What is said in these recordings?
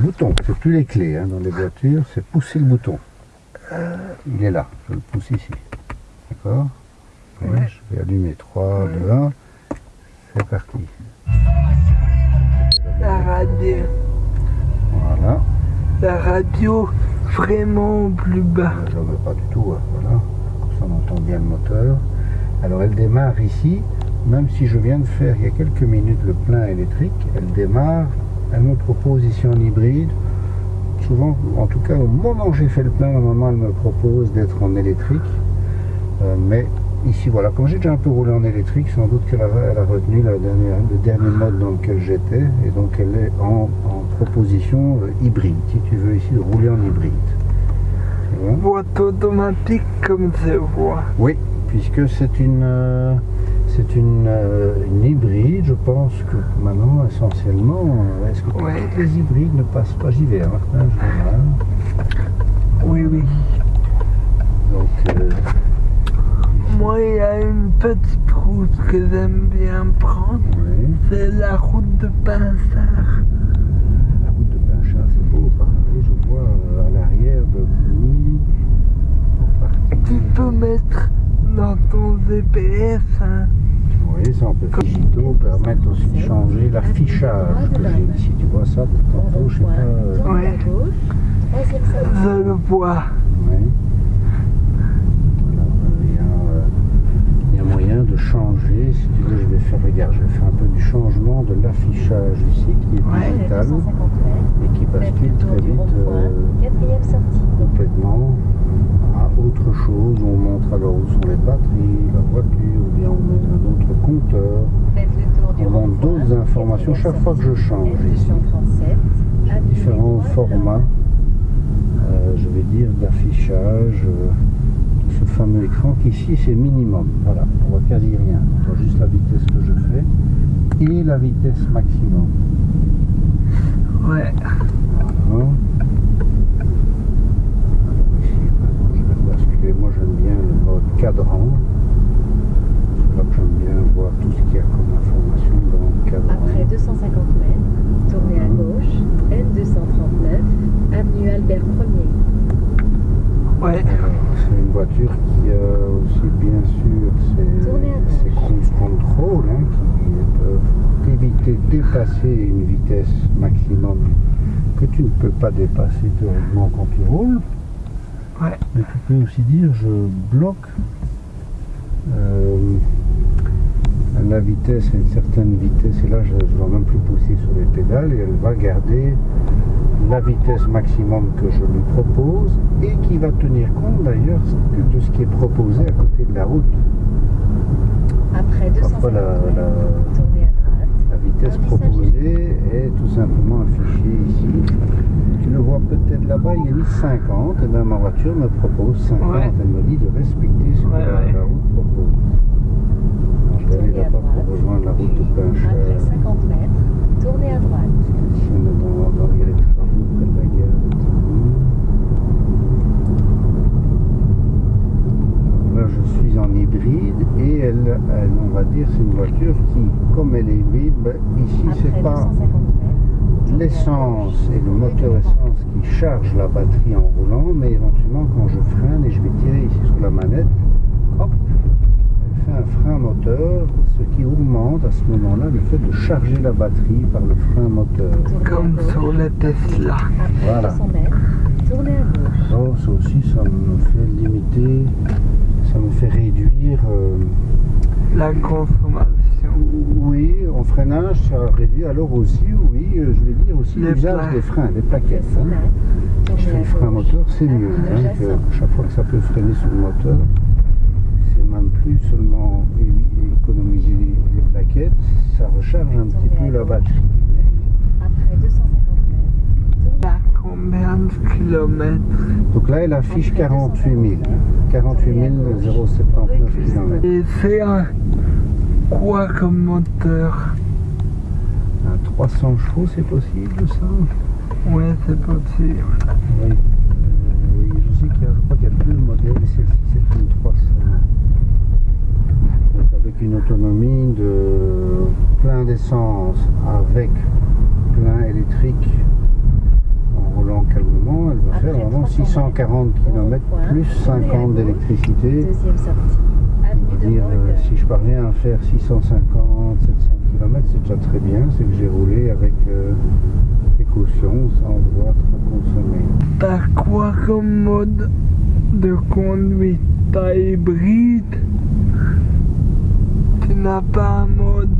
bouton, c'est plus les clés hein, dans les voitures, c'est pousser le bouton. Il est là, je le pousse ici. D'accord Ouais. Je vais allumer 3, Ouais. 2, 1. C'est parti. La radio, Voilà. la radio vraiment plus bas. Je ne veux pas du tout. hein, Voilà. Comme ça, on entend bien le moteur. Alors, elle démarre ici. Même si je viens de faire il y a quelques minutes le plein électrique, elle démarre. Elle me propose ici en hybride. Souvent, en tout cas, au moment où j'ai fait le plein, normalement, elle me propose d'être en électrique. Euh, mais ici, voilà, comme j'ai déjà un peu roulé en électrique, sans doute qu'elle a, elle a retenu la dernière- le dernier mode dans lequel j'étais. Et donc, elle est en, en proposition euh, hybride, si tu veux ici, de rouler en hybride. Boîte automatique comme je vois. Oui, puisque c'est une, euh, c'est une, euh, une hybride, je pense que maintenant, essentiellement, euh, est-ce que Ouais. toutes les hybrides ne passent pas J'y vais, hein, Martin, je. Oui, oui. Donc, euh, Moi, il y a une petite route que j'aime bien prendre. oui. C'est la route de Pinsard. La route de Pinchat, c'est beau, je vois à l'arrière de partie. Tu peux mettre dans ton GPS. Hein. Ça on peut digitaux permettent aussi de changer l'affichage que j'ai ici. Tu vois ça, tantôt, je sais pas. euh, Ouais. le il, y a, euh, il y a moyen de changer. Si tu veux, je vais faire, regarde, je vais faire un peu du changement de l'affichage ici qui est Ouais. digital 250 mètres. et qui bascule très vite euh, complètement à autre chose. On montre alors où sont les batteries, la voiture, ou bien on met un autre compteur. On d'autres informations chaque fois que je change ici. L237. avenue différents formats, euh, je vais dire, d'affichage euh, ce fameux écran qui ici c'est minimum. Voilà, on voit quasi rien. On voit juste la vitesse que je fais et la vitesse maximum. Ouais. Voilà. Alors ici, maintenant, je vais basculer. Moi j'aime bien le mode cadran. C'est là que j'aime tout ce qu'il y a comme information dans le. Après 250 mètres, tournez à gauche, N239, avenue Albert 1er. Ouais. Alors, C'est une voiture qui a aussi bien sûr ses, control hein, qui peuvent t'éviter de dépasser une vitesse maximum que tu ne peux pas dépasser théoriquement quand tu roules. Ouais. Mais tu peux aussi dire je bloque euh, la vitesse à une certaine vitesse et là je ne dois même plus pousser sur les pédales et elle va garder la vitesse maximum que je lui propose et qui va tenir compte d'ailleurs de ce qui est proposé à côté de la route. Après 250 Parfois, la- la-. La vitesse proposée est tout simplement affichée ici. Tu le vois peut-être là-bas, il est mis 50, et bien ma voiture me propose 50. Ouais. Elle me dit de respecter ce que Ouais, la, ouais. la route propose. Pour rejoindre la route de Après Pinchère. 50 mètres, tournez à droite. Ici, on est dans, dans il y a les travaux près de la gare de Tigny. Là, je suis en hybride et elle, elle, on va dire, c'est une voiture qui, comme elle est hybride, ben, ici, c'est pas 250 mètres, tournez à l'essence et le moteur essence qui charge la batterie en roulant, mais éventuellement quand je freine et je vais tirer ici sur la manette, fait un frein moteur, ce qui augmente à ce moment-là le fait de charger la batterie par le frein moteur. Comme sur les Tesla. Voilà. 200 mètres, tournez à gauche. Alors ça aussi, ça me fait limiter, ça me fait réduire. euh, La consommation. oui, en freinage, ça réduit. Alors aussi, oui, euh, je vais dire aussi Les l'usage des freins, des plaquettes. 100 hein. Je fais le frein moteur, c'est mieux. Hein, que chaque fois que ça peut freiner sur le moteur, même plus seulement économiser les, plaquettes, ça recharge un petit peu la batterie. Après 250 mètres, À combien de kilomètres Donc là, elle affiche 48 000. 48 079 km. Et c'est un quoi comme moteur Un 300 chevaux, c'est possible ça? Ouais, c'est possible. Oui. Euh, oui, je sais qu'il y a, je crois qu'il y a deux modèles, celle-ci c'est une 300. Avec une autonomie de plein d'essence avec plein électrique 640 km plus 50 d'électricité. Dire, euh, si je parviens à faire 650, 700 km, c'est déjà très bien. C'est que j'ai roulé avec euh, précaution, sans devoir trop consommer. T'as quoi comme mode de conduite? T'as hybride? N'as pas un mode.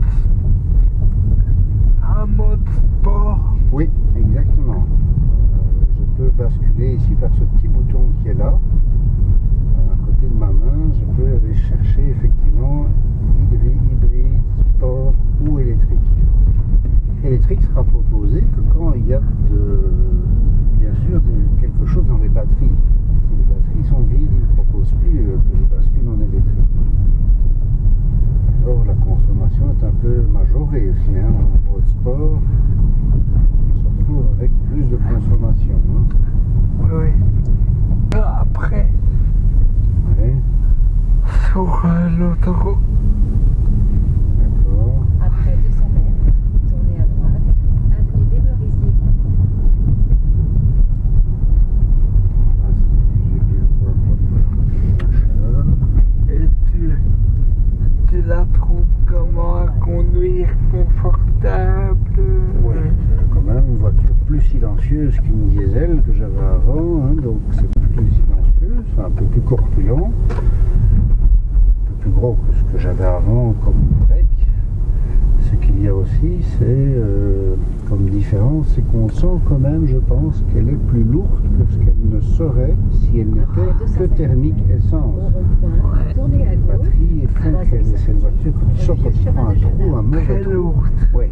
un mode sport Oui, exactement. Euh, je peux basculer ici par ce petit bouton qui est là. Euh, à côté de ma main, je peux aller chercher effectivement hybride, hybride, sport ou électrique. Électrique sera proposé que quand il y a de, bien sûr quelque chose dans les batteries. Si les batteries sont vides, il ne propose plus euh, que je bascule en électrique. Alors la consommation est un peu majorée aussi. Hein, sport, retrouve avec plus de consommation. hein. Oui. Après, Ouais, sur euh, l'autoroute, d'accord. Après 200 mètres, tournez à droite. Avenue des Merisiers. On va se diriger bientôt à Port-Machin. et tu, tu la trouves comment à conduire confortable Oui, c'est quand même une voiture silencieuse qu'une diesel que j'avais avant, hein, donc c'est plus silencieux, c'est un peu plus corpulent, un peu plus gros que ce que j'avais avant comme break. Ce qu'il y a aussi, c'est euh, comme différence, c'est qu'on sent quand même, je pense, qu'elle est plus lourde que ce qu'elle ne serait si elle n'était que thermique essence. Ouais. La batterie font qu'elle c'est une voiture quand tu sens quand tu prends un trou, un mauvais très trou. lourde. Oui.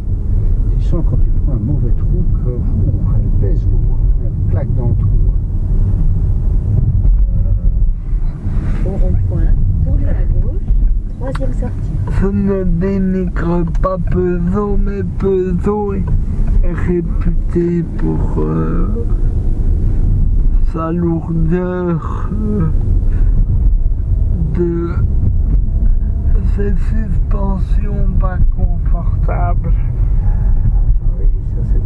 Tu sens quand tu prends un mauvais trou que ouh, elle pèse lourd, elle claque dans le trou. Au rond-point, tournez à gauche. Troisième sortie. Je ne dénigre pas Peugeot, mais Peugeot est est réputé pour euh, sa lourdeur euh, de ses suspensions pas confortables. Oui, ça c'est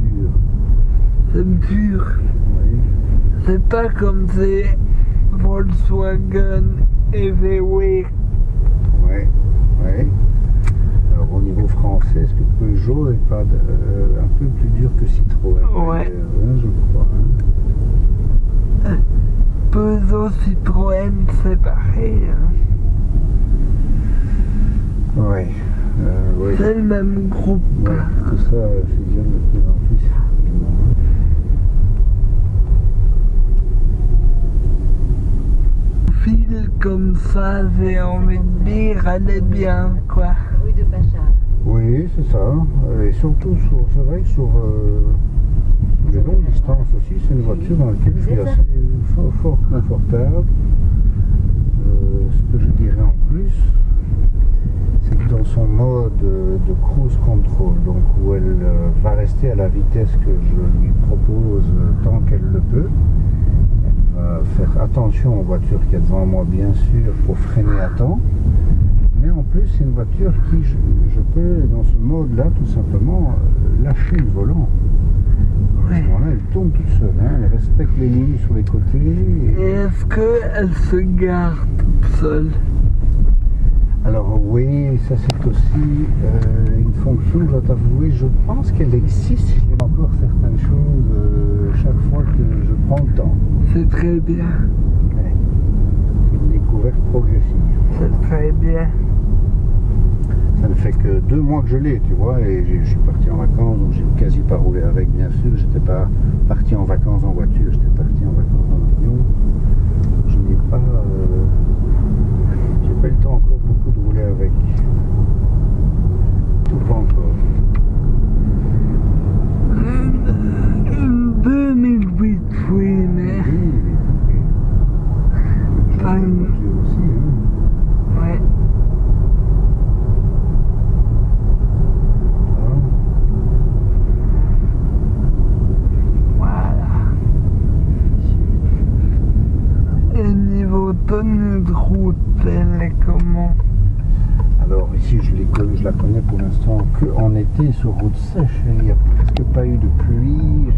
dur. C'est dur. Oui. C'est pas comme ces Volkswagen et VW. Oui, oui. Alors au niveau français, est-ce que Peugeot est pas de- euh, un peu plus dur que Citroën? Ouais. hein, je crois. hein. Peugeot, Citroën, c'est pareil. hein. Euh, oui. C'est le même groupe. Ouais, tout ça euh, fusionne de plus en plus. effectivement. File comme ça, j'ai envie de dire, elle est bien, quoi. Oui, c'est ça. Et surtout, sur- c'est vrai que sur euh, les longues distances aussi, c'est une voiture dans laquelle je suis assez fort, fort confortable. Euh, ce que je dirais en plus, c'est que dans son mode de cruise control, donc où elle euh, va rester à la vitesse que je lui propose tant qu'elle le peut, elle va faire attention aux voitures qu'il y a devant moi, bien sûr, pour freiner à temps. En plus, c'est une voiture qui, je, je peux, dans ce mode-là, tout simplement, euh, lâcher le volant. À ce moment-là, elle tombe toute seule. hein, Elle respecte les lignes sur les côtés. Et et- est-ce qu'elle se garde toute seule? Alors oui, ça c'est aussi euh, une fonction, je dois t'avouer, je pense qu'elle existe. Il y a encore certaines choses euh, chaque fois que je prends le temps. C'est très bien. Ouais. C'est une découverte progressive. C'est très bien. Ça ne fait que deux mois que je l'ai, tu vois, et je suis parti en vacances, donc j'ai quasi pas roulé avec, bien sûr. J'étais pas parti en vacances en voiture, j'étais parti en vacances en avion. Je n'ai pas, euh, j'ai pas eu le temps encore beaucoup de rouler avec. Tout pas encore. Une, une 2008, oui, mais. Oui, oui, oui. Pas J'ai une une- voiture aussi, hein. Ouais. Voilà. Et niveau tenue de route, elle est comment Alors ici, je, les connais- je la connais pour l'instant qu'en sur route sèche. Il n'y a presque pas eu de pluie.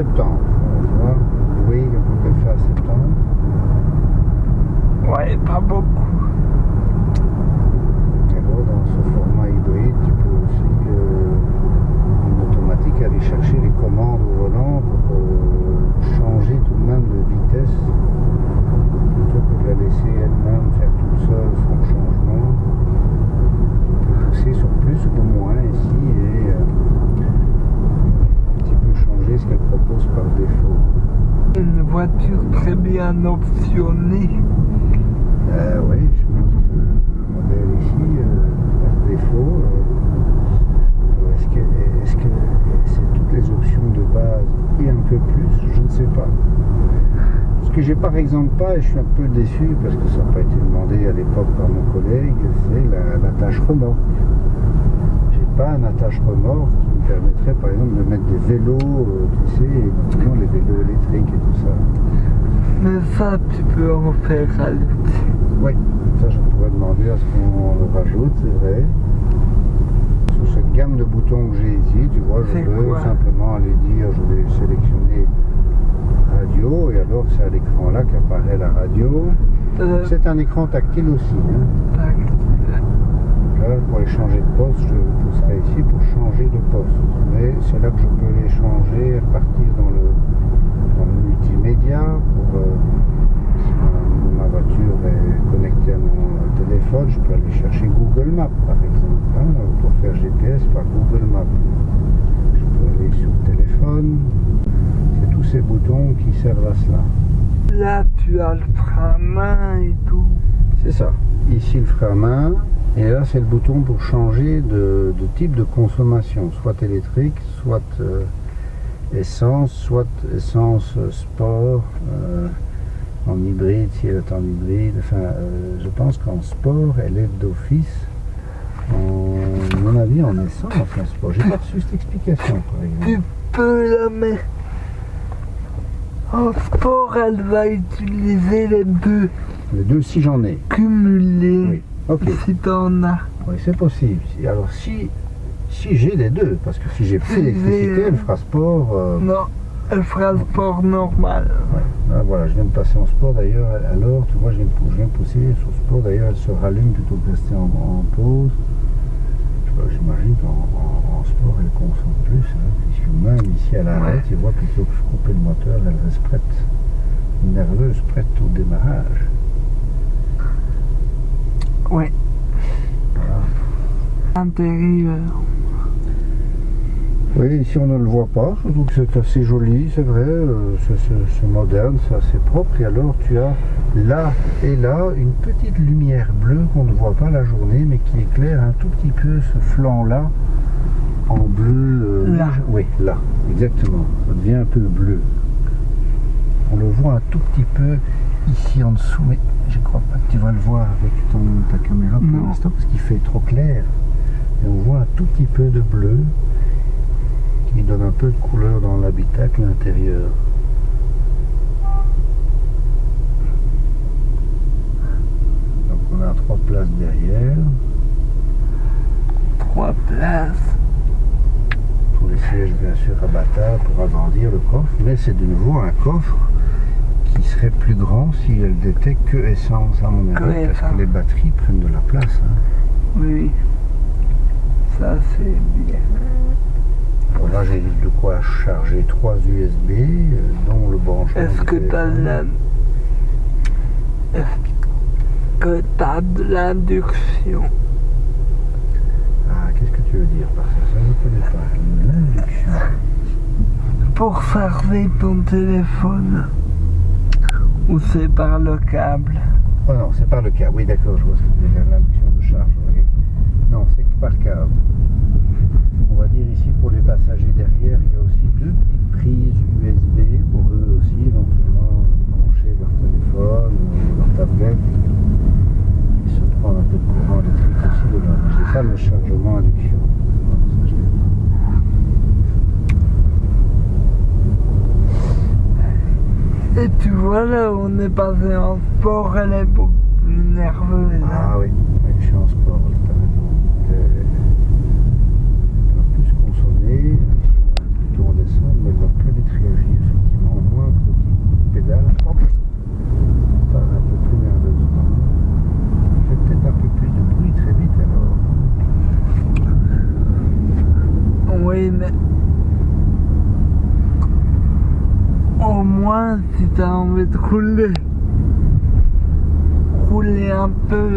Septembre. Tu vois, oui, on peut faire septembre. Ouais, pas beaucoup. Alors, dans ce format hybride, tu peux aussi, euh, une automatique, aller chercher les commandes au volant pour euh, changer tout de même de vitesse plutôt que de la laisser elle-même faire toute seule son changement. Tu peux pousser sur plus ou moins ici et euh, un petit peu changer ce qu'elle propose par défaut. Une voiture optionnée. Euh, oui, je pense que le modèle ici, euh, par défaut, euh, alors est-ce que c'est toutes les options de base et un peu plus? Je ne sais pas. Ce que j'ai par exemple pas, et je suis un peu déçu parce que ça n'a pas été demandé à l'époque par mon collègue, c'est la- l'attache remorque. J'ai pas un attache remorque qui me permettrait par exemple de mettre des vélos, euh, tu sais, les vélos électriques et tout ça. Mais ça, tu peux en faire rajouter. Oui, ça je pourrais demander à ce qu'on le rajoute, c'est vrai. Sur cette gamme de boutons que j'ai ici, tu vois, je peux simplement aller dire, je vais sélectionner radio, et alors c'est à l'écran là qu'apparaît la radio. Euh, C'est un écran tactile aussi. hein. Là, pour aller changer de poste, je pousserai ici pour changer de poste. Mais c'est là que je peux les changer le, dans le multimédia. Pour, euh, ma, ma voiture est connectée à mon téléphone, je peux aller chercher Google Maps par exemple. hein, pour faire GPS par Google Maps. Je peux aller sur le téléphone. C'est tous ces boutons qui servent à cela. Là, tu as le frein à main et tout. C'est ça. Ici le frein à main. Et là, c'est le bouton pour changer de, de type de consommation, soit électrique, soit euh, essence, soit essence euh, sport, euh, en hybride, si elle est en hybride. Enfin, euh, je pense qu'en sport, elle est d'office. En, à mon avis, en essence, en sport. J'ai pas reçu cette explication, par exemple. Tu peux la mettre. En sport, elle va utiliser les deux Les deux, si j'en ai. cumulés. Oui. Ok. Si t'en as. Oui, c'est possible. Si- Alors, si, si j'ai les deux, parce que si j'ai plus d'électricité, elle fera sport. euh, Non, elle fera le sport normal. Ouais. Ah, voilà, je viens de passer en sport d'ailleurs. Alors, tu vois, je viens de, je viens de pousser sur sport. D'ailleurs, elle se rallume plutôt que de rester en, en pause. Je J'imagine qu'en en, en sport, elle consomme plus. hein, puisque même ici à l'arrêt, Ouais. tu vois, plutôt que de couper le moteur, elle reste prête. Nerveuse, prête au démarrage. Oui. Voilà. Intérieur. Oui, ici on ne le voit pas, que c'est assez joli, c'est vrai, euh, c'est- moderne, c'est assez propre. Et alors tu as là et là une petite lumière bleue qu'on ne voit pas la journée, mais qui éclaire un tout petit peu ce flanc-là en bleu. euh, Là. Oui, là, exactement. Ça devient un peu bleu. On le voit un tout petit peu ici en dessous, mais je crois pas que tu vas le voir avec ton, ta caméra pour l'instant parce qu'il fait trop clair. Et on voit un tout petit peu de bleu qui donne un peu de couleur dans l'habitacle intérieur. Donc on a trois places derrière Trois places. pour les sièges bien sûr abattables pour agrandir le coffre, mais c'est de nouveau un coffre qui serait plus grand si elle n'était que essence à mon avis, parce que les batteries prennent de la place. hein. Oui. Ça, c'est bien. Là j'ai de quoi charger trois USB, euh, dont le branchement. Est-ce que téléphone. la... Est-ce que t'as de l'induction Ah, qu'est-ce que tu veux dire par ça? Ça, je ne connais pas. L'induction. pour charger ton téléphone Ou c'est par le câble? Oh non, c'est par le câble. Oui, d'accord, je vois ce que tu veux dire. L'induction de charge. oui. Non, c'est par câble. On va dire ici pour les passagers derrière, il y a aussi deux petites prises USB pour eux aussi, éventuellement brancher leur téléphone ou leur tablette. Et se prendre un peu de courant électrique aussi dedans. C'est ça le chargement induction. Et tu vois là, on est passé en sport, elle est beaucoup plus nerveuse. hein. Ah oui, oui, je suis en sport, là, t'as raison. Euh, Elle va plus consommer, ici on va plutôt en descendre, mais Donc le réagit effectivement au moins petit pédale. Hop, part un peu plus nerveusement. Fait peut-être un peu plus de bruit très vite alors. Oui, mais. Au moins, si t'as envie de rouler, rouler un peu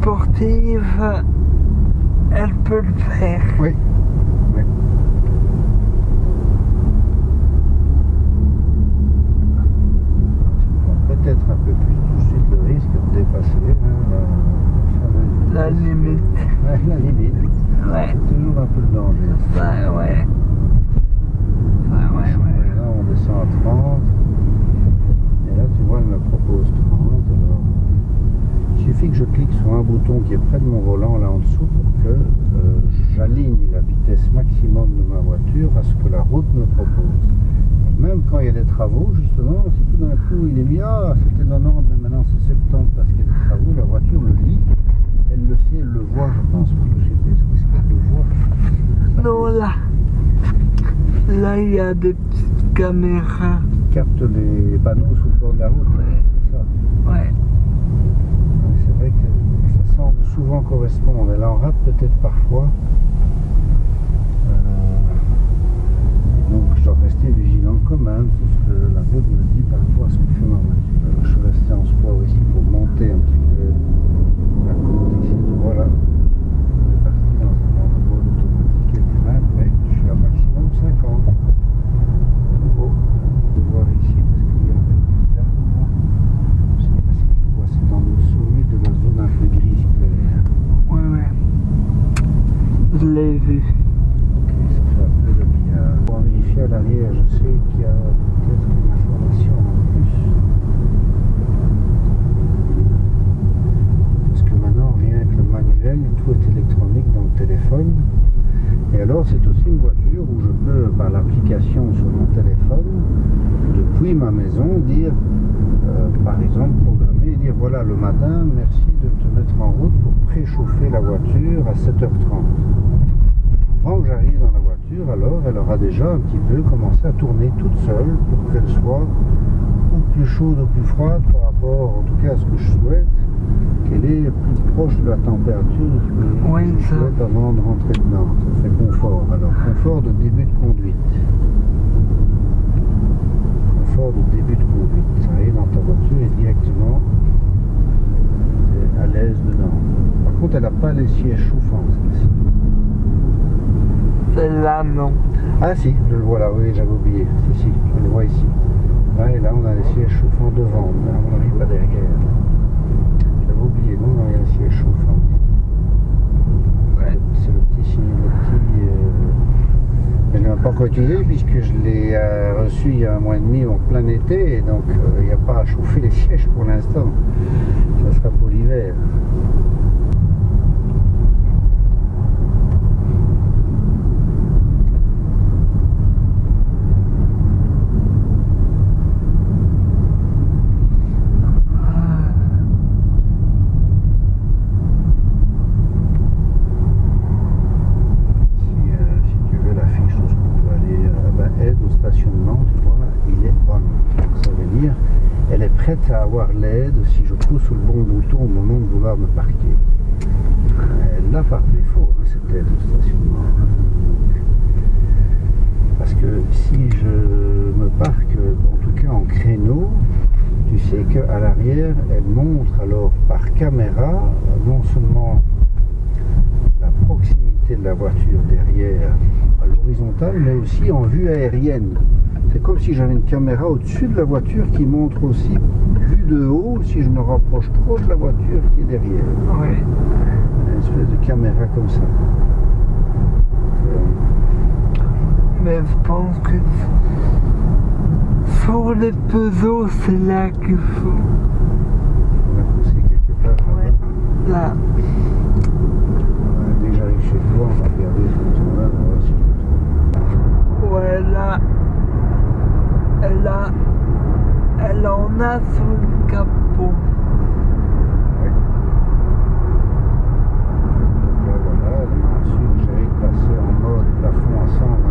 sportive, elle peut le faire. Oui. Tu prends peut-être un peu plus tout de suite le risque de dépasser hein, la, La fameuse vitesse. limite. Ouais, la limite. Ouais, C'est toujours un peu le ouais. Ça, ouais, ouais. Là, on descend à 30. Et là, tu vois, elle me propose 30. Alors, il suffit que je clique sur un bouton qui est près de mon volant, là en dessous, pour que euh, j'aligne la vitesse maximum de ma voiture à ce que la route me propose. Même quand il y a des travaux, justement, si tout d'un coup il est mis, ah, c'était 90, mais maintenant c'est 70 parce qu'il y a des travaux, la voiture le lit. Elle le sait, elle le voit, je pense, pour le GPS, parce qu'elle le voit. Non, là. Là, il y a des petites caméras. capte les panneaux sur le bord de la route. Ouais. Ouais. C'est vrai que ça semble souvent correspondre. Elle en rate peut-être parfois. Euh, donc je dois rester vigilant quand même sur ce que la route me dit par rapport à ce que fait ma voiture. Je suis resté en sport ici pour monter un petit peu la côte ici. Tu vois là. On est parti dans un endroit automatique avec des mètres, mais je suis à maximum 50. De nouveau, de voir ici parce qu'il y a un peu plus d'arbres là. Je sais pas si tu vois, c'est dans le sommet de la zone un peu grise claire. Ouais, ouais. Je l'ai vu. Pour vérifier à l'arrière, je sais qu'il y a peut-être une information en plus. Parce que maintenant, rien que le manuel, tout est électronique dans le téléphone. Et alors, c'est aussi une voiture où je peux, par l'application sur mon téléphone, depuis ma maison, dire, euh, par exemple, et dire voilà, le matin, merci de te mettre en route pour préchauffer la voiture à 7h30 avant que j'arrive dans la voiture, alors elle aura déjà un petit peu commencé à tourner toute seule pour qu'elle soit ou plus chaude ou plus froide par rapport, en tout cas, à ce que je souhaite, qu'elle est plus proche de la température que Oui, je ça. souhaite avant de rentrer dedans. Ça fait confort. Alors, confort de début de conduite. Confort de début de conduite. Dans ta voiture et directement t'es à l'aise dedans. Par contre, elle n'a pas les sièges chauffants, celle-ci. Celle-là, non. Ah si, je le vois là, oui, j'avais oublié. Si, si, je le vois ici. Là, et là, on a les sièges chauffants devant, mais à mon avis, pas derrière. J'avais oublié, non, non, il y a un siège chauffant. Ouais. C'est le petit signe, le petit... Je ne l'ai pas utilisé puisque je l'ai euh, reçu il y a un mois et demi en plein été, et donc euh, il n'y a pas à chauffer les sièges pour l'instant. Ça sera pour l'hiver. Si, euh, si tu veux l'affiche où on peut aller, euh, ben, aide au stationnement, tu vois, il est on. Donc, ça veut dire, elle est prête à avoir l'aide si je pousse le bon bouton au moment de vouloir me parquer. Elle l'a par défaut, hein, cette aide au stationnement. hein. Parce que si je me parque, en tout cas en créneau, tu sais qu'à l'arrière, elle montre alors par caméra, non seulement la proximité de la voiture derrière à l'horizontale, mais aussi en vue aérienne. C'est comme si j'avais une caméra au-dessus de la voiture qui montre aussi, vue de haut, si je me rapproche trop de la voiture qui est derrière. Ouais. Une espèce de caméra comme ça. Mais je pense que sur les Peugeot, c'est là qu'il faut. on va pousser quelque part Ouais. Là. Dès que j'arrive chez toi, on va regarder ce bouton-là, on va voir si je le trouve. Ouais, là. Elle a. Elle en a sur le capot. Là, voilà, que j'allais passer en mode plafond à 120.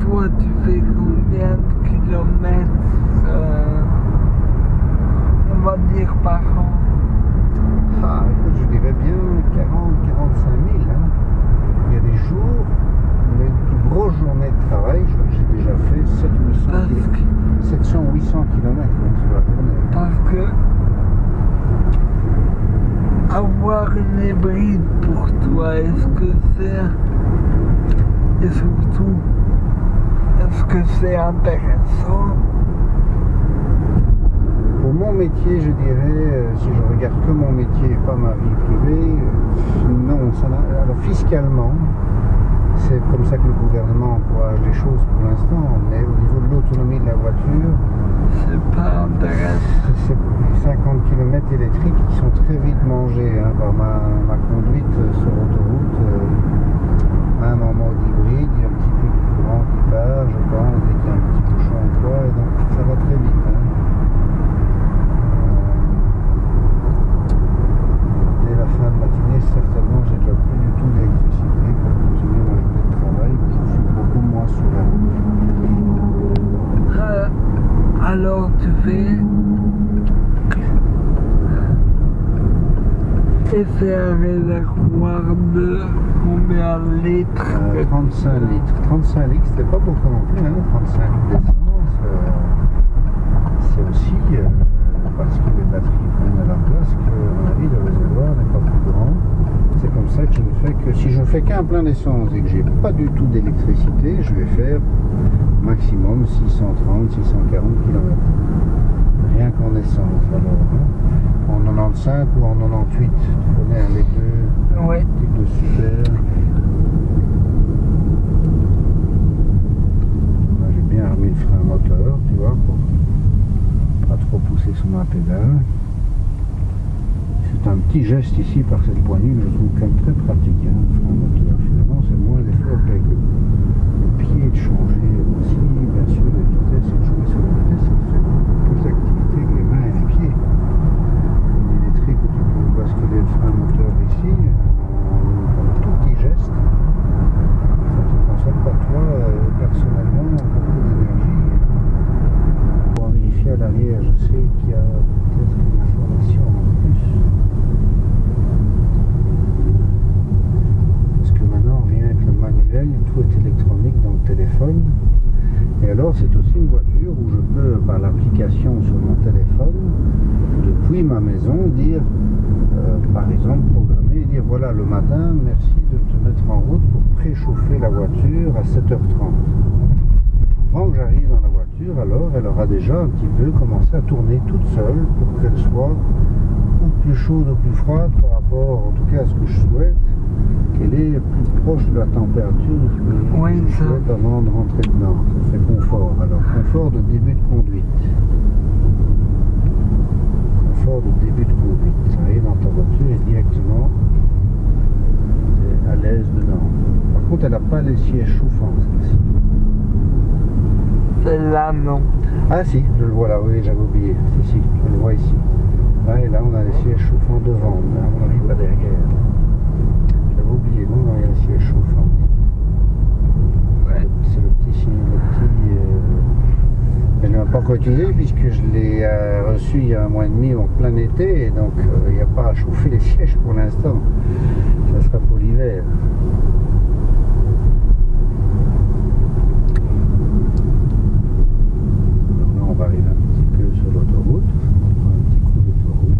toi, tu fais combien de kilomètres euh, On va dire par an. Ah, écoute, je dirais bien 40, 45 000. hein. Il y a des jours, mes plus grosses journées de travail, je crois que j'ai déjà fait 700 Parce que, 700 800 km sur la journée. parce que avoir une hybride pour toi, est-ce que c'est. Et surtout, est-ce que c'est intéressant Pour mon métier, je dirais, euh, si je regarde que mon métier et pas ma vie privée, euh, non. Ça alors fiscalement, c'est comme ça que le gouvernement encourage les choses pour l'instant, mais au niveau de l'autonomie de la voiture, C'est pas intéressant. c'est 50 km électriques qui sont très vite mangés hein, par ma, ma conduite euh, sur autoroute. euh, même en mode hybride, il y a un petit peu de courant qui part, je pense, dès qu'il y a un petit bouchon ou quoi, et donc ça va très vite. hein. Euh, dès la fin de matinée, certainement, j'ai déjà plus du tout d'électricité pour continuer ma journée de travail, où je suis beaucoup moins sur la route. Euh, alors tu fais. Et c'est un réservoir de combien litres? Euh, 35 litres. 35 litres, c'était pas beaucoup non plus, hein, 35 litres d'essence. euh, c'est aussi euh, parce que les batteries prennent à la place que, à mon avis, le réservoir n'est pas plus grand. C'est comme ça que je ne fais que. Si je ne fais qu'un plein d'essence et que j'ai pas du tout d'électricité, je vais faire maximum 630, 640 km. Rien qu'en essence alors. hein. En 95 ou en 98, tu connais hein, les deux Ouais. types de super. Là, j'ai bien remis le frein moteur, tu vois, pour pas trop pousser sur ma pédale. C'est un petit geste ici par cette poignée que je trouve quand même très pratique, hein, le frein moteur. Finalement, c'est moins d'effort qu'avec le, le pied de changer aussi, bien sûr, les vitesses, et de jouer sur les vitesses, ça fait plus d'activité que les mains et les pieds. L'électrique où tu peux basculer le frein moteur ici, euh, en un tout petit geste, ça ne te consomme pas toi euh, personnellement beaucoup d'énergie. Pour vérifier à l'arrière, je sais qu'il y a peut-être une information en plus. Parce que maintenant, rien avec le manuel, tout est électronique dans le téléphone. Et alors, c'est aussi une voiture où je peux, par l'application sur mon téléphone, depuis ma maison, dire, euh, par exemple, programmer, merci de te mettre en route pour préchauffer la voiture à 7h30. Avant que j'arrive dans la voiture, alors, elle aura déjà un petit peu commencé à tourner toute seule pour qu'elle soit ou plus chaude ou plus froide par rapport, en tout cas, à ce que je souhaite, qu'elle est plus proche de la température que Oui, je souhaite avant de rentrer dedans. Ça fait confort. Alors, confort de début de conduite. Confort de début de conduite. Ça arrive dans ta voiture et directement, à l'aise dedans. Par contre, elle n'a pas les sièges chauffants, celle-ci. Celle-là, non. Ah si, je le vois là, oui, j'avais oublié. Si, si, je le vois ici. Là, et là, on a les sièges chauffants devant, mais à mon avis, pas derrière. J'avais oublié, non, non, il y a les sièges chauffants. Ouais. C'est le petit signe, le petit... euh, Elle ne m'a pas encore utilisé puisque je l'ai euh, reçu il y a un mois et demi en plein été, et donc euh, il n'y a pas à chauffer les sièges pour l'instant. Ça sera pour l'hiver. Maintenant, on va arriver un petit peu sur l'autoroute. On prend un petit coup d'autoroute.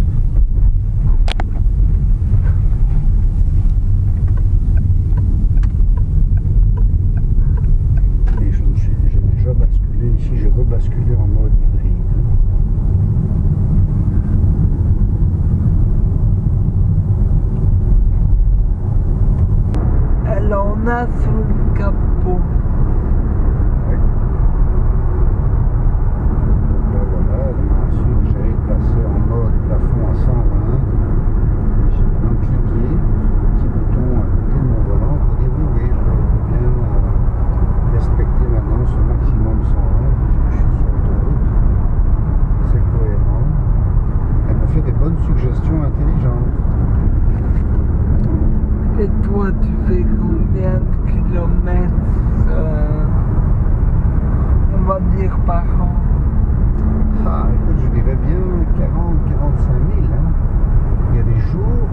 Et je me suis- j'ai déjà basculé ici, j'ai rebasculé en mode hybride. Elle en a sous le capot. Oui. Donc là voilà, elle m'a su que j'avais placé en mode plafond à 120. J'ai maintenant cliqué sur le petit bouton à côté de mon volant pour dire oui, oui, je veux bien euh, respecter maintenant ce maximum 120 puisque je suis sur l'autoroute. va dire par an Ah, écoute, je dirais bien 40, 45 000. hein. Il y a des jours,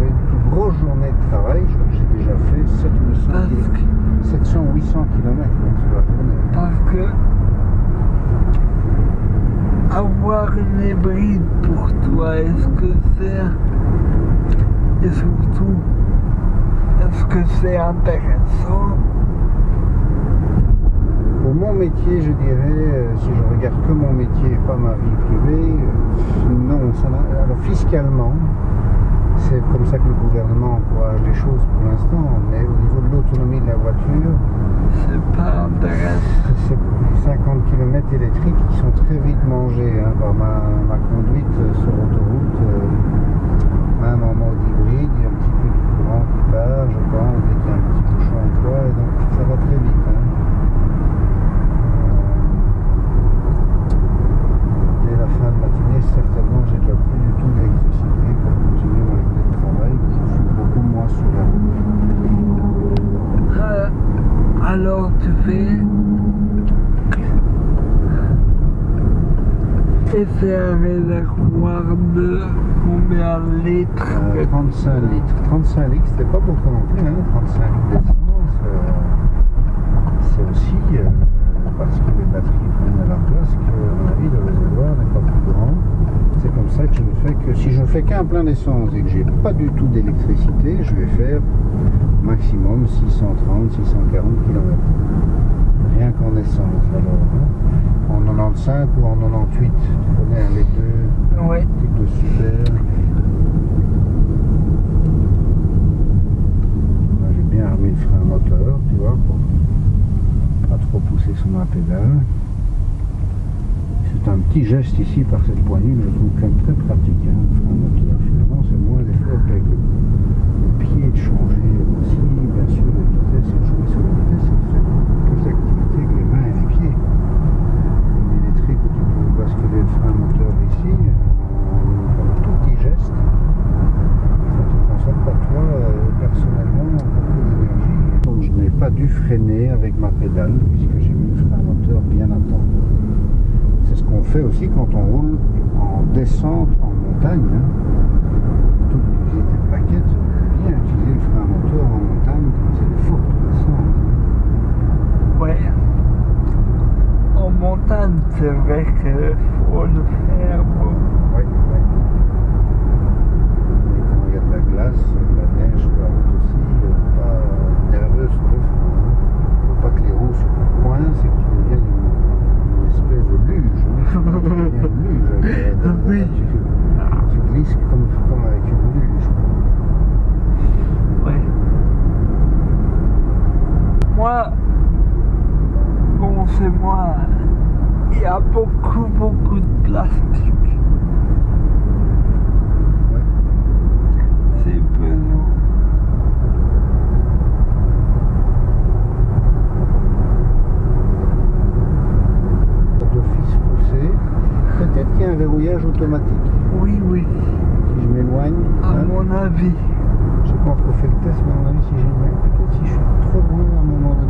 les plus grosses journées de travail, je crois que j'ai déjà fait 700, Parce que, 700 800 km sur la journée. parce que avoir une hybride pour toi, Et surtout, est-ce que c'est intéressant? Pour mon métier, je dirais, euh, si je regarde que mon métier et pas ma vie privée, euh, non. Ça alors fiscalement, c'est comme ça que le gouvernement encourage les choses pour l'instant, mais au niveau de l'autonomie de la voiture, C'est pas intéressant. c'est 50 km électriques qui sont très vite mangés hein, par ma, ma conduite euh, sur l'autoroute. euh, même en mode hybride, il y a un petit peu de courant qui part, je pense, qu'il y a un petit bouchon ou quoi, et donc ça va très vite. hein. Euh, Dès la fin de matinée, certainement, j'ai déjà plus du tout d'électricité pour continuer ma journée de travail, où je suis beaucoup moins sur la route. Euh, alors tu fais. Et c'est un réservoir de combien de litres Euh, 35 litres. 35 litres, c'était pas beaucoup non hein. 35 litres d'essence. c'est aussi euh, parce que les batteries prennent de la place que, à mon avis, le réservoir n'est pas plus grand. C'est comme ça que je ne fais que. Si je ne fais qu'un plein d'essence et que j'ai pas du tout d'électricité, je vais faire maximum 630, 640 km. Rien qu'en essence alors. hein. En 95 ou en 98, tu connais hein, les deux Ouais. types de super. J'ai bien remis le frein moteur, tu vois, pour pas trop pousser sur ma pédale. C'est un petit geste ici par cette poignée, mais je trouve quand même très pratique, hein, le frein moteur. Finalement, c'est moins d'effort qu'avec le, le pied de changer aussi, bien sûr, la vitesse, et de jouer sur la vitesse, ça fait plus d'activité que les mains et les pieds. L'électrique où tu peux basculer le frein moteur ici, euh, en un tout petit geste, ça ne te consomme pas toi euh, personnellement beaucoup d'énergie. Donc je freiner avec ma pédale puisque j'ai mis le frein moteur bien à temps. C'est ce qu'on fait aussi quand on roule en descente en montagne. hein. Plutôt que d'utiliser tes plaquettes, bien utiliser le frein moteur en montagne quand c'est des fortes descentes. hein. Ouais. En montagne, c'est vrai qu'il faut le faire beaucoup. Oui, oui. Et quand il y a de la glace, de la neige sur la route aussi, euh, pas euh, nerveux sur le frein. hein. Faut pas que les roues se coincent et que tu deviennes une, une espèce de luge. hein. Tu deviens une luge avec la- la- Oui. Tu, tu glisses comme, comme avec une luge. Ouais. Moi, c'est moi. Il y a beaucoup, beaucoup de plastique. Ouais. C'est pesant. D'office poussé. Peut-être qu'il y a un verrouillage automatique. Oui, oui, Si je m'éloigne, à hein, mon avis. je sais pas encore fait le test, mais à mon avis, si j'éloigne, peut-être si je suis trop loin à un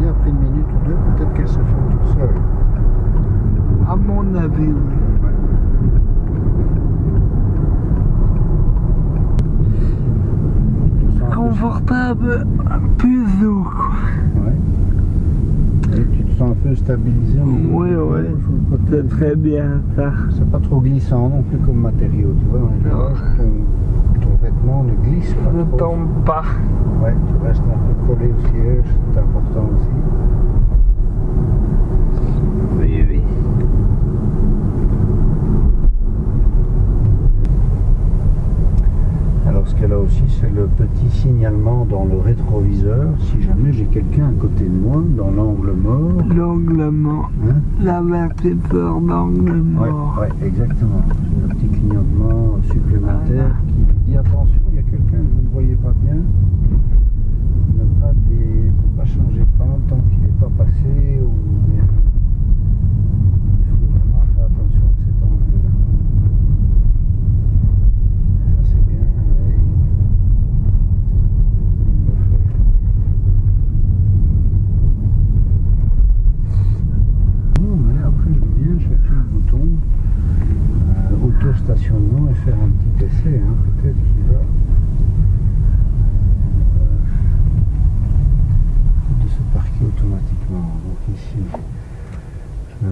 après une minute ou deux, peut-être qu'elle se ferme toute seule. À mon avis, oui. Confortable, doux, quoi. Ouais. Et tu te sens un peu stabilisé niveau Oui, oui. C'est très bien ça. C'est pas trop glissant non plus comme matériau. Tu vois, Non. ne glisse pas Ne trop. tombe pas. Ouais, tu restes un peu collé au siège, c'est important aussi. Oui, oui. Alors ce qu'elle a aussi, c'est le petit signalement dans le rétroviseur. Si jamais j'ai quelqu'un à côté de moi, dans l'angle mort, L'angle mort. hein, L'avertisseur d'angle Ouais, mort. ouais, exactement. Un petit clignotement supplémentaire qui attention, il y a quelqu'un que vous ne voyez pas bien. Ne pas, pas changer de camp tant qu'il n'est pas passé bien. Il faut vraiment faire attention à cet angle-là. Ça c'est bien. ouais. Il le fait. Oh merde.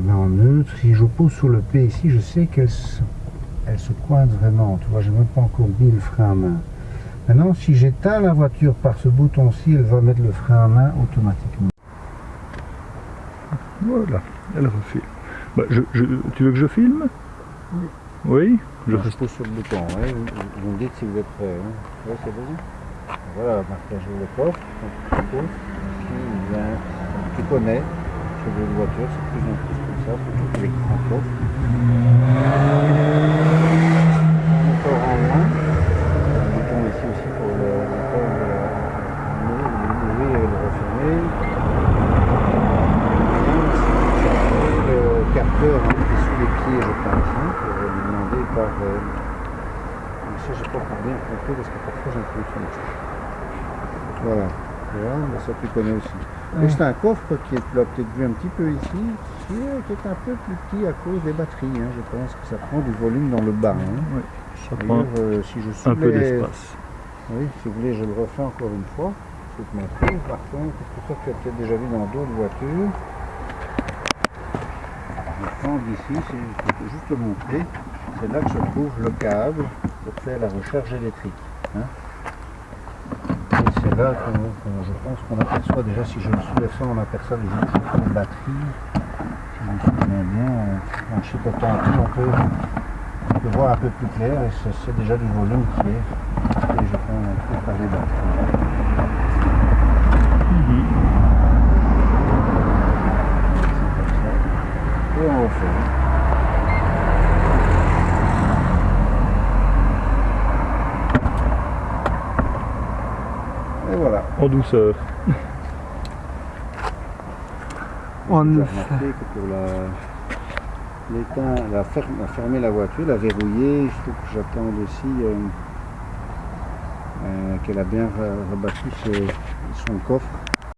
mets en neutre. Si je pose sur le P ici, je sais qu'elle se, elle se coince vraiment. Tu vois, je n'ai même pas encore mis le frein à main. Maintenant, si j'éteins la voiture par ce bouton-ci, elle va mettre le frein à main automatiquement. Voilà, elle refilme. Bah, je, je- tu veux que je filme? Oui. Oui? Je Je reste. pose sur le bouton, ouais. vous, vous me dites si vous êtes prêt. Hein. C'est bon. Voilà, j'ouvre le coffre. Je donc, Tu connais. Je veux une voiture, c'est plus en plus Encore bouton ici aussi pour le et le refermer. Capteur hein, sous les pieds, hein, par. euh, pas encore bien parce que parfois j'ai un Voilà, mais ça tu connais aussi. C'est un coffre qui est, peut-être vu un petit peu ici, qui est, qui est un peu plus petit à cause des batteries. hein. Je pense que ça prend du volume dans le bas. hein. Oui, ça prend euh, si je un peu d'espace. oui, si vous voulez, je le refais encore une fois. Je vais te montrer. Par contre, parce que ça, tu as peut-être déjà vu dans d'autres voitures. Je prends d'ici, c'est- je peux juste le montrer. C'est là que se trouve le câble pour faire la recharge électrique. hein. Là je pense qu'on aperçoit déjà, si je le soulève ça, on aperçoit déjà un peu de batterie. Si je me souviens bien, en- chipotant un peu, on peut, on peut voir un peu plus clair et c'est, déjà du volume qui est et je prends un peu par les batteries. Et on refait. Et voilà. En douceur. On J'ai le remarqué que pour la, ferme- la fermer la voiture, la verrouiller, il faut que j'attende aussi euh, euh, qu'elle a bien rebattu ses- son coffre